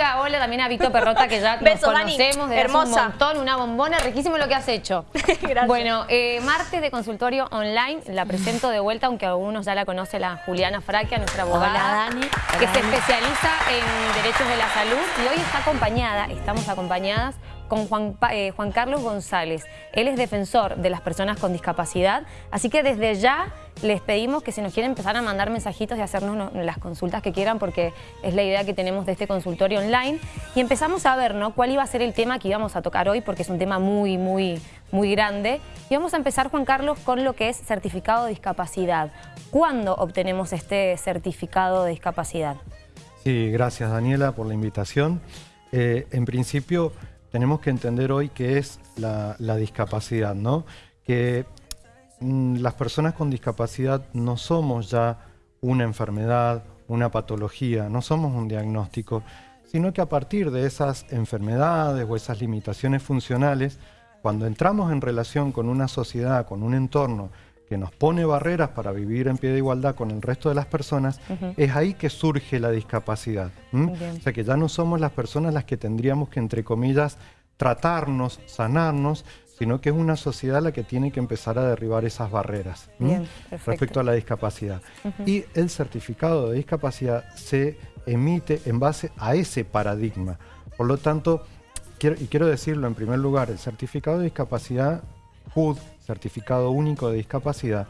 amiga. Hola también a Vito Perrota, que ya nos Besos, Dani. conocemos desde hace Hermosa. un montón. Una bombona, riquísimo lo que has hecho. Gracias. Bueno, eh, martes de consultorio online, la presento de vuelta, aunque algunos ya la conoce la Juliana Fraquia, nuestra abogada. Hola, Dani. Que Hola, se Dani. especializa en derechos de la salud y hoy está acompañada, estamos acompañadas con eh, Juan Carlos González. Él es defensor de las personas con discapacidad, así que desde ya les pedimos que si nos quieren empezar a mandar mensajitos y hacernos no- las consultas que quieran, porque es la idea que tenemos de este consultorio online. Y empezamos a ver ¿no? cuál iba a ser el tema que íbamos a tocar hoy, porque es un tema muy, muy, muy grande. Y vamos a empezar, Juan Carlos, con lo que es certificado de discapacidad. ¿Cuándo obtenemos este certificado de discapacidad? Sí, gracias Daniela por la invitación. Eh, en principio tenemos que entender hoy qué es la, discapacidad, ¿no? Que mm, las personas con discapacidad no somos ya una enfermedad, una patología, no somos un diagnóstico, sino que a partir de esas enfermedades o esas limitaciones funcionales, cuando entramos en relación con una sociedad, con un entorno que nos pone barreras para vivir en pie de igualdad con el resto de las personas, es ahí que surge la discapacidad. O sea que ya no somos las personas las que tendríamos que, entre comillas, tratarnos, sanarnos, sino que es una sociedad la que tiene que empezar a derribar esas barreras respecto a la discapacidad. Y el certificado de discapacidad se emite en base a ese paradigma. Por lo tanto, quiero, y quiero decirlo en primer lugar, el certificado de discapacidad, Certificado Único de Discapacidad,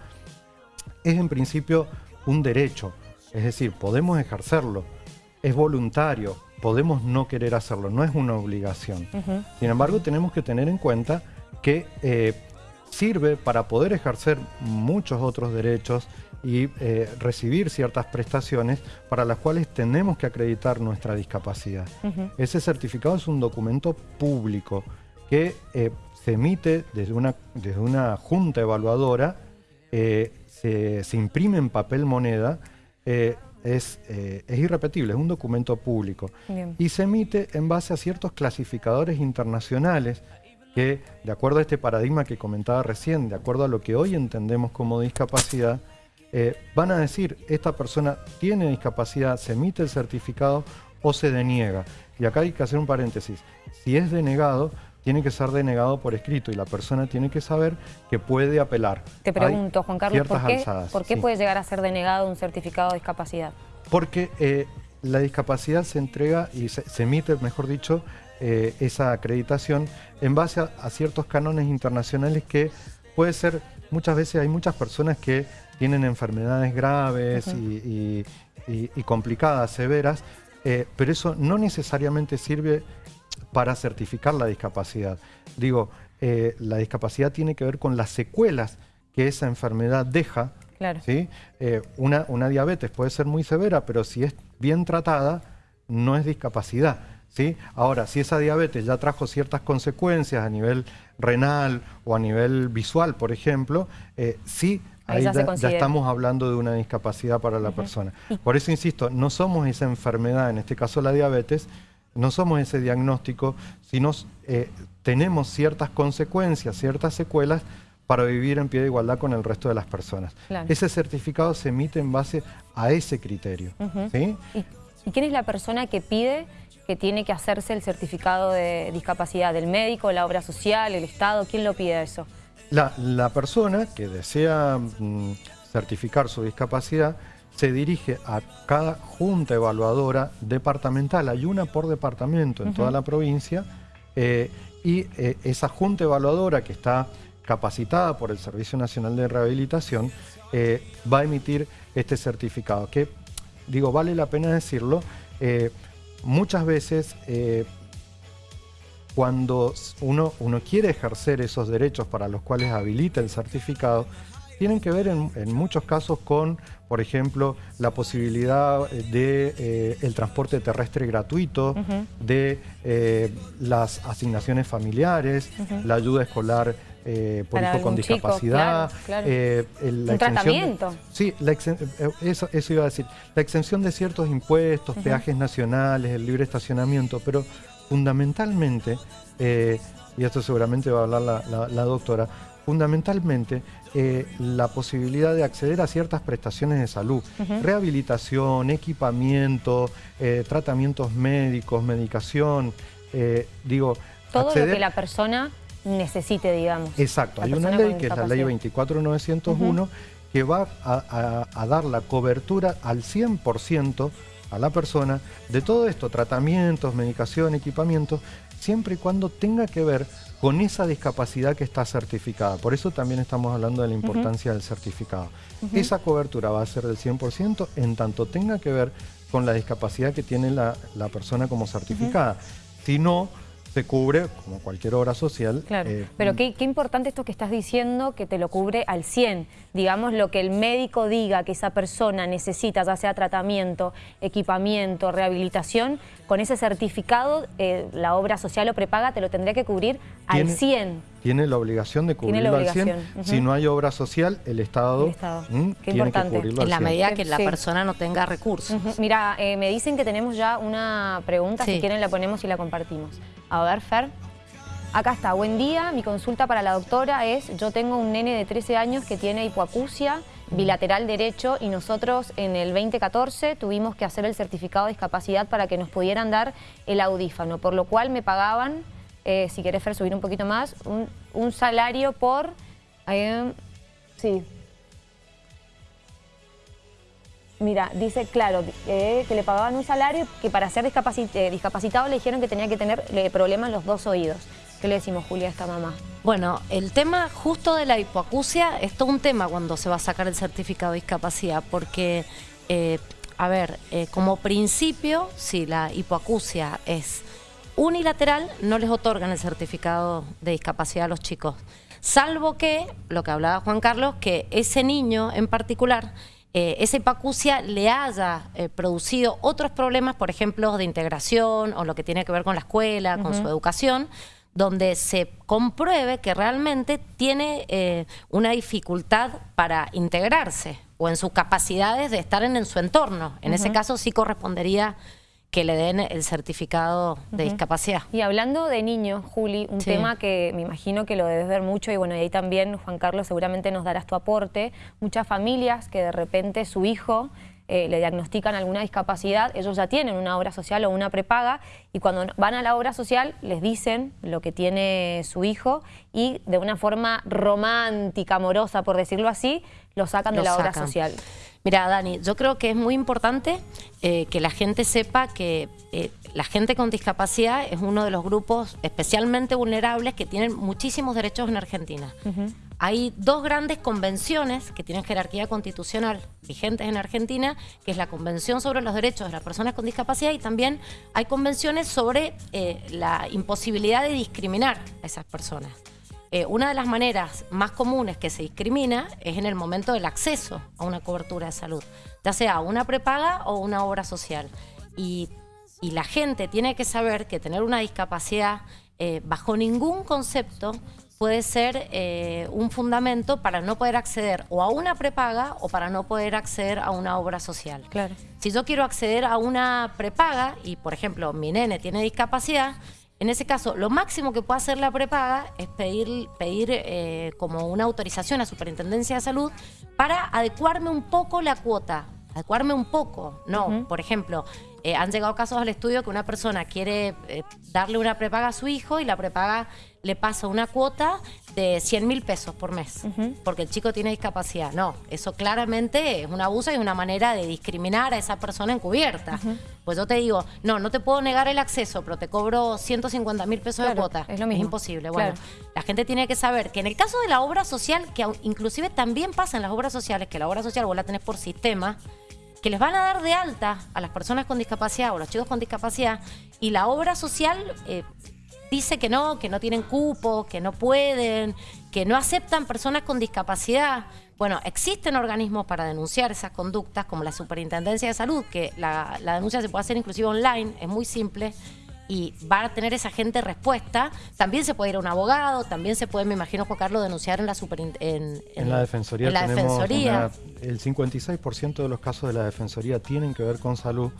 es en principio un derecho, es decir, podemos ejercerlo, es voluntario, podemos no querer hacerlo, no es una obligación. Sin embargo, tenemos que tener en cuenta que eh, sirve para poder ejercer muchos otros derechos y eh, recibir ciertas prestaciones para las cuales tenemos que acreditar nuestra discapacidad. Ese certificado es un documento público que eh, se emite desde una, desde una junta evaluadora, eh, se, se imprime en papel moneda, eh, es, es irrepetible, es un documento público Bien. y se emite en base a ciertos clasificadores internacionales que, de acuerdo a este paradigma que comentaba recién, de acuerdo a lo que hoy entendemos como discapacidad, van a decir, esta persona tiene discapacidad, se emite el certificado o se deniega. Y acá hay que hacer un paréntesis. Si es denegado, tiene que ser denegado por escrito y la persona tiene que saber que puede apelar. Te Hay pregunto, Juan Carlos, ¿por qué, alzadas, ¿por qué sí. puede llegar a ser denegado un certificado de discapacidad? Porque eh, la discapacidad se entrega y se, se emite, mejor dicho, eh, esa acreditación en base a, a ciertos cánones internacionales que puede ser, muchas veces hay muchas personas que tienen enfermedades graves Ujú. y, y- y- y complicadas, severas, eh, pero eso no necesariamente sirve para certificar la discapacidad. Digo, eh, la discapacidad tiene que ver con las secuelas que esa enfermedad deja Claro. ¿sí? Eh, una, una diabetes puede ser muy severa, pero si es bien tratada, no es discapacidad. ¿sí? Ahora, si esa diabetes ya trajo ciertas consecuencias a nivel renal o a nivel visual, por ejemplo, eh, sí, Ahí ya estamos hablando de una discapacidad para la persona. Por eso insisto, no somos esa enfermedad, en este caso la diabetes, no somos ese diagnóstico, sino eh, tenemos ciertas consecuencias, ciertas secuelas para vivir en pie de igualdad con el resto de las personas. Claro. Ese certificado se emite en base a ese criterio. ¿sí? ¿Y, y quién es la persona que pide que tiene que hacerse el certificado de discapacidad? ¿El médico, la obra social, el Estado? ¿Quién lo pide eso? La, la persona que desea mm, certificar su discapacidad se dirige a cada junta evaluadora departamental, hay una por departamento en toda la provincia, eh, y eh, esa junta evaluadora que está capacitada por el Servicio Nacional de Rehabilitación eh, va a emitir este certificado, que digo, vale la pena decirlo, muchas veces cuando uno, uno quiere ejercer esos derechos para los cuales habilita el certificado, tienen que ver en, en muchos casos con, por ejemplo, la posibilidad de eh, el transporte terrestre gratuito, de eh, las asignaciones familiares, la ayuda escolar eh, por hijo con chico, discapacidad, claro, claro. eh, el- la Un de- tratamiento. Sí, la exen- eh, eso, eso iba a decir. La exención de ciertos impuestos, peajes nacionales, el libre estacionamiento, pero fundamentalmente, eh, y esto seguramente va a hablar la, la- la doctora, fundamentalmente eh, la posibilidad de acceder a ciertas prestaciones de salud, rehabilitación, equipamiento, eh, tratamientos médicos, medicación, eh, digo... Todo lo que la persona necesite, digamos. Exacto, hay una ley que es la ley 24901 que va a, dar la cobertura al 100% a la persona de todo esto, tratamientos, medicación, equipamiento, siempre y cuando tenga que ver con esa discapacidad que está certificada. Por eso también estamos hablando de la importancia del certificado. Esa cobertura va a ser del 100% en tanto tenga que ver con la discapacidad que tiene la, persona como certificada. Si no, se cubre como cualquier obra social. Claro, eh, pero qué, importante esto que estás diciendo, que te lo cubre al 100. Digamos, lo que el médico diga que esa persona necesita, ya sea tratamiento, equipamiento, rehabilitación, con ese certificado, eh, la obra social o prepaga te lo tendría que cubrir al 100. Tiene la obligación de cubrirlo al 100. Si no hay obra social, el Estado, tiene que cubrirlo En la medida que la persona no tenga recursos. Mira, eh, me dicen que tenemos ya una pregunta, si quieren la ponemos y la compartimos. A ver, Fer. Acá está, buen día, mi consulta para la doctora es, yo tengo un nene de 13 años que tiene hipoacusia, bilateral derecho y nosotros en el 2014 tuvimos que hacer el certificado de discapacidad para que nos pudieran dar el audífano, por lo cual me pagaban, eh, si querés Fer subir un poquito más, un, salario por... Eh, sí. Mira, dice, claro, eh, que le pagaban un salario que para ser discapacitado le dijeron que tenía que tener problemas en los dos oídos. ¿Qué le decimos, Julia, a esta mamá? Bueno, el tema justo de la hipoacusia es todo un tema cuando se va a sacar el certificado de discapacidad, porque, eh, a ver, eh, como principio, si la hipoacusia es unilateral, no les otorgan el certificado de discapacidad a los chicos. Salvo que, lo que hablaba Juan Carlos, que ese niño en particular eh, esa le haya producido otros problemas, por ejemplo, de integración o lo que tiene que ver con la escuela, con su educación, donde se compruebe que realmente tiene eh, una dificultad para integrarse o en sus capacidades de estar en, su entorno. En ese caso sí correspondería que le den el certificado de discapacidad. Y hablando de niños, Juli, un tema que me imagino que lo debes ver mucho y bueno, y ahí también, Juan Carlos, seguramente nos darás tu aporte. Muchas familias que de repente su hijo eh, le diagnostican alguna discapacidad, ellos ya tienen una obra social o una prepaga y cuando van a la obra social les dicen lo que tiene su hijo y de una forma romántica, amorosa, por decirlo así, lo sacan de la obra social. Mira, Dani, yo creo que es muy importante eh, que la gente sepa que eh, la gente con discapacidad es uno de los grupos especialmente vulnerables que tienen muchísimos derechos en Argentina. Hay dos grandes convenciones que tienen jerarquía constitucional vigentes en Argentina, que es la Convención sobre los Derechos de las Personas con Discapacidad y también hay convenciones sobre eh, la imposibilidad de discriminar a esas personas. Eh, una de las maneras más comunes que se discrimina es en el momento del acceso a una cobertura de salud, ya sea una prepaga o una obra social. Y, la gente tiene que saber que tener una discapacidad eh, bajo ningún concepto puede ser eh, un fundamento para no poder acceder o a una prepaga o para no poder acceder a una obra social. Claro. Si yo quiero acceder a una prepaga y, por ejemplo, mi nene tiene discapacidad, en ese caso, lo máximo que puede hacer la prepaga es pedir, pedir eh, como una autorización a Superintendencia de Salud para adecuarme un poco la cuota, adecuarme un poco. No, por ejemplo, eh, han llegado casos al estudio que una persona quiere eh, darle una prepaga a su hijo y la prepaga le pasa una cuota de 100 mil pesos por mes, porque el chico tiene discapacidad. No, eso claramente es un abuso y una manera de discriminar a esa persona encubierta. Pues yo te digo, no, no te puedo negar el acceso, pero te cobro 150 mil pesos de cuota. Es, lo mismo. es imposible. Bueno, la gente tiene que saber que en el caso de la obra social, que inclusive también pasa en las obras sociales, que la obra social vos la tenés por sistema, que les van a dar de alta a las personas con discapacidad o los chicos con discapacidad y la obra social eh, dice que no, que no tienen cupo, que no pueden, que no aceptan personas con discapacidad. Bueno, existen organismos para denunciar esas conductas como la Superintendencia de Salud, que la, la denuncia se puede hacer inclusive online, es muy simple y va a tener esa gente respuesta. También se puede ir a un abogado, también se puede, me imagino, Juan Carlos, denunciar en la en, en, la Defensoría. la defensoría. el 56% de los casos de la Defensoría tienen que ver con salud,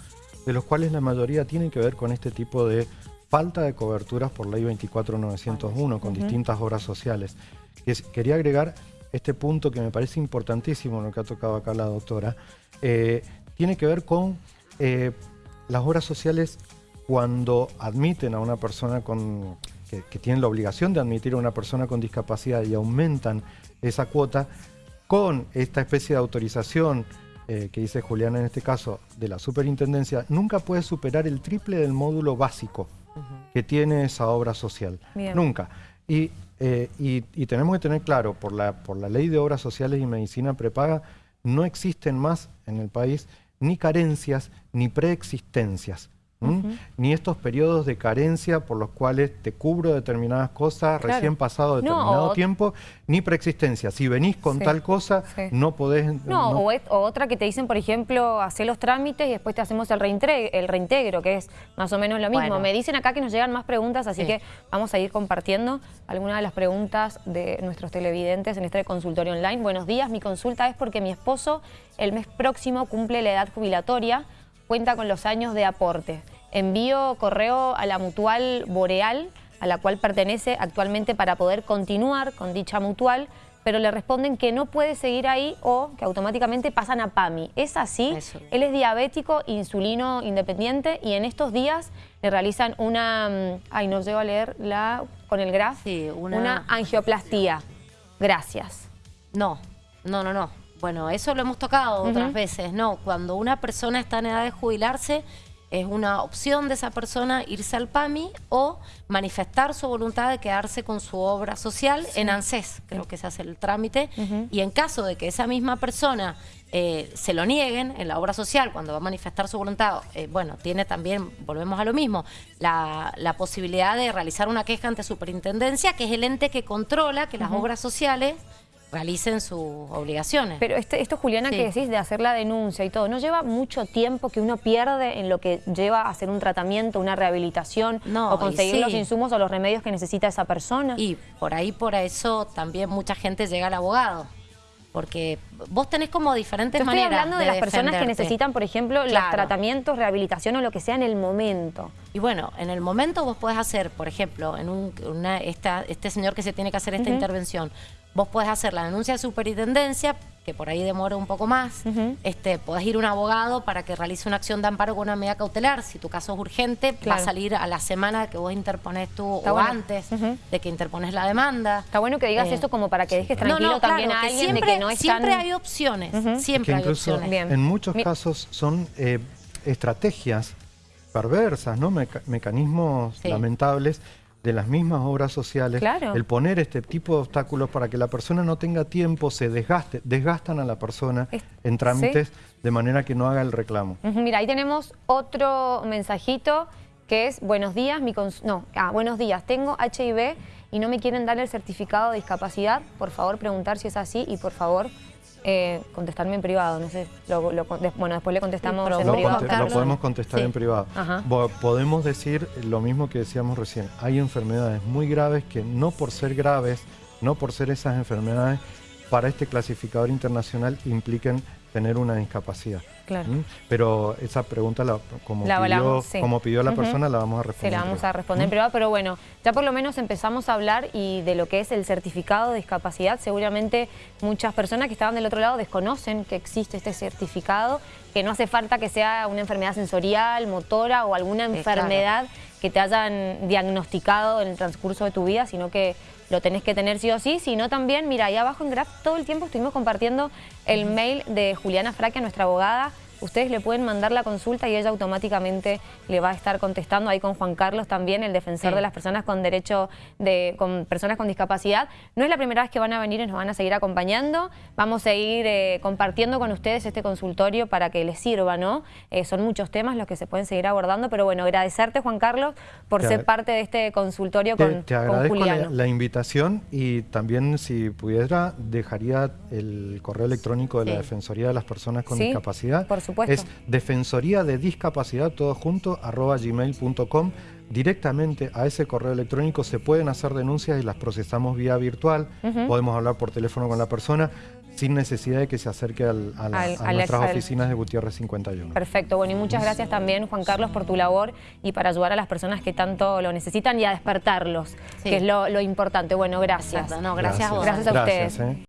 de los cuales la mayoría tienen que ver con este tipo de falta de coberturas por ley 24901 con distintas obras sociales. quería agregar este punto que me parece importantísimo, lo que ha tocado acá la doctora, eh, tiene que ver con eh, las obras sociales cuando admiten a una persona con, que, que tienen la obligación de admitir a una persona con discapacidad y aumentan esa cuota, con esta especie de autorización eh, que dice Juliana en este caso, de la superintendencia, nunca puede superar el triple del módulo básico que tiene esa obra social. Nunca. Eh, y, y, tenemos que tener claro, por la, por la ley de obras sociales y medicina prepaga, no existen más en el país ni carencias ni preexistencias. Ni estos periodos de carencia por los cuales te cubro determinadas cosas recién pasado determinado tiempo, ni preexistencia. Si venís con tal cosa, no podés... No, O, otra que te dicen, por ejemplo, hacer los trámites y después te hacemos el, el reintegro, que es más o menos lo mismo. Me dicen acá que nos llegan más preguntas, así que vamos a ir compartiendo algunas de las preguntas de nuestros televidentes en este consultorio online. Buenos días, mi consulta es porque mi esposo el mes próximo cumple la edad jubilatoria, cuenta con los años de aporte. Envío correo a la mutual Boreal, a la cual pertenece actualmente para poder continuar con dicha mutual, pero le responden que no puede seguir ahí o que automáticamente pasan a PAMI. ¿Es así? Él es diabético, insulino independiente y en estos días le realizan una... Mm, ay, no llego a leer la con el graf. Sí, una... una angioplastía. Gracias. No, no, no, no. Bueno, eso lo hemos tocado otras veces, ¿no? Cuando una persona está en edad de jubilarse, es una opción de esa persona irse al PAMI o manifestar su voluntad de quedarse con su obra social en ANSES, creo que se hace el trámite, y en caso de que esa misma persona eh, se lo nieguen en la obra social cuando va a manifestar su voluntad, eh, bueno, tiene también, volvemos a lo mismo, la, posibilidad de realizar una queja ante superintendencia, que es el ente que controla que las obras sociales realicen sus obligaciones. Pero este, esto, Juliana, que decís de hacer la denuncia y todo, ¿no lleva mucho tiempo que uno pierde en lo que lleva a hacer un tratamiento, una rehabilitación o conseguir los insumos o los remedios que necesita esa persona? Y por ahí, por eso, también mucha gente llega al abogado. Porque vos tenés como diferentes maneras estoy hablando de, las personas que necesitan, por ejemplo, los tratamientos, rehabilitación o lo que sea en el momento. Y bueno, en el momento vos podés hacer, por ejemplo, en un, una, esta, este señor que se tiene que hacer esta intervención, Vos podés hacer la denuncia de superintendencia, que por ahí demora un poco más. este, podés ir a un abogado para que realice una acción de amparo con una medida cautelar. Si tu caso es urgente, va a salir a la semana que vos interpones tú o antes de que interpones la demanda. Está bueno que digas eh, esto como para que dejes tranquilo también a alguien siempre, de que no Siempre hay opciones, siempre hay opciones. En muchos casos son eh, estrategias perversas, ¿no? mecanismos lamentables de las mismas obras sociales, el poner este tipo de obstáculos para que la persona no tenga tiempo, se desgaste, desgastan a la persona en trámites de manera que no haga el reclamo. Mira, ahí tenemos otro mensajito que es, buenos días, mi no, ah, buenos días, tengo HIV y no me quieren dar el certificado de discapacidad, por favor preguntar si es así y por favor eh, contestarme en privado, no sé, bueno, después le contestamos en privado. lo podemos contestar en privado. Podemos decir lo mismo que decíamos recién, hay enfermedades muy graves que no por ser graves, no por ser esas enfermedades, para este clasificador internacional impliquen tener una discapacidad. Claro. ¿Mm? Pero esa pregunta, la, como, pidió, como, pidió, la persona, la vamos a responder. Sí, la vamos a responder en ¿Mm? privado, pero bueno, ya por lo menos empezamos a hablar y de lo que es el certificado de discapacidad. Seguramente muchas personas que estaban del otro lado desconocen que existe este certificado, que no hace falta que sea una enfermedad sensorial, motora o alguna enfermedad que te hayan diagnosticado en el transcurso de tu vida, sino que lo tenés que tener sí o sí, sino también, mira, ahí abajo en Graph todo el tiempo estuvimos compartiendo el mail de Juliana Fraque, nuestra abogada, ustedes le pueden mandar la consulta y ella automáticamente le va a estar contestando ahí con Juan Carlos también, el defensor de las personas con derecho de con personas con discapacidad. No es la primera vez que van a venir y nos van a seguir acompañando. Vamos a ir eh, compartiendo con ustedes este consultorio para que les sirva, ¿no? Eh, son muchos temas los que se pueden seguir abordando, pero bueno, agradecerte Juan Carlos por ser parte de este consultorio con, te agradezco La, invitación y también si pudiera dejaría el correo electrónico de la Defensoría de las Personas con Discapacidad. Por es defensoría de discapacidad, todo junto, arroba gmail.com. Directamente a ese correo electrónico se pueden hacer denuncias y las procesamos vía virtual. Podemos hablar por teléfono con la persona. sin necesidad de que se acerque al- a, la- Al- a al- nuestras oficinas de Gutiérrez 51. Perfecto, bueno, y muchas gracias también, Juan Carlos, por tu labor y para ayudar a las personas que tanto lo necesitan y a despertarlos, Sí. que es lo, lo importante. Bueno, gracias. No, gracias a vos. Gracias a Gracias, ustedes. ¿eh?